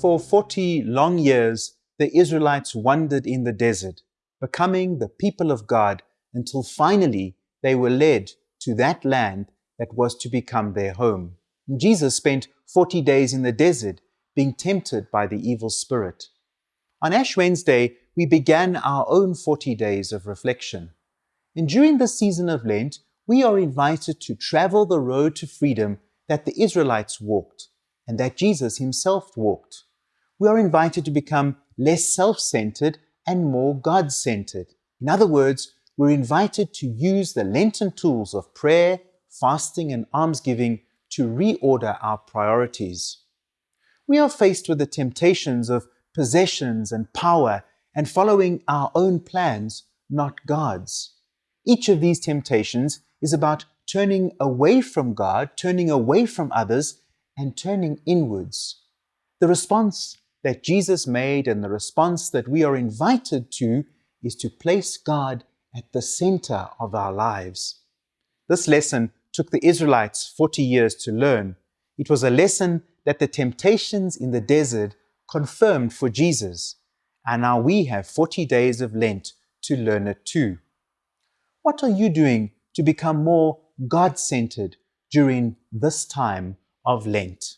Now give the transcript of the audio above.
For 40 long years, the Israelites wandered in the desert, becoming the people of God until finally they were led to that land that was to become their home. Jesus spent 40 days in the desert being tempted by the evil spirit. On Ash Wednesday, we began our own 40 days of reflection. And during the season of Lent, we are invited to travel the road to freedom that the Israelites walked and that Jesus himself walked. We are invited to become less self-centered and more God-centered. In other words, we're invited to use the Lenten tools of prayer, fasting, and almsgiving to reorder our priorities. We are faced with the temptations of possessions and power and following our own plans, not God's. Each of these temptations is about turning away from God, turning away from others, and turning inwards. The response that Jesus made and the response that we are invited to is to place God at the center of our lives. This lesson took the Israelites 40 years to learn. It was a lesson that the temptations in the desert confirmed for Jesus, and now we have 40 days of Lent to learn it too. What are you doing to become more God-centered during this time of Lent?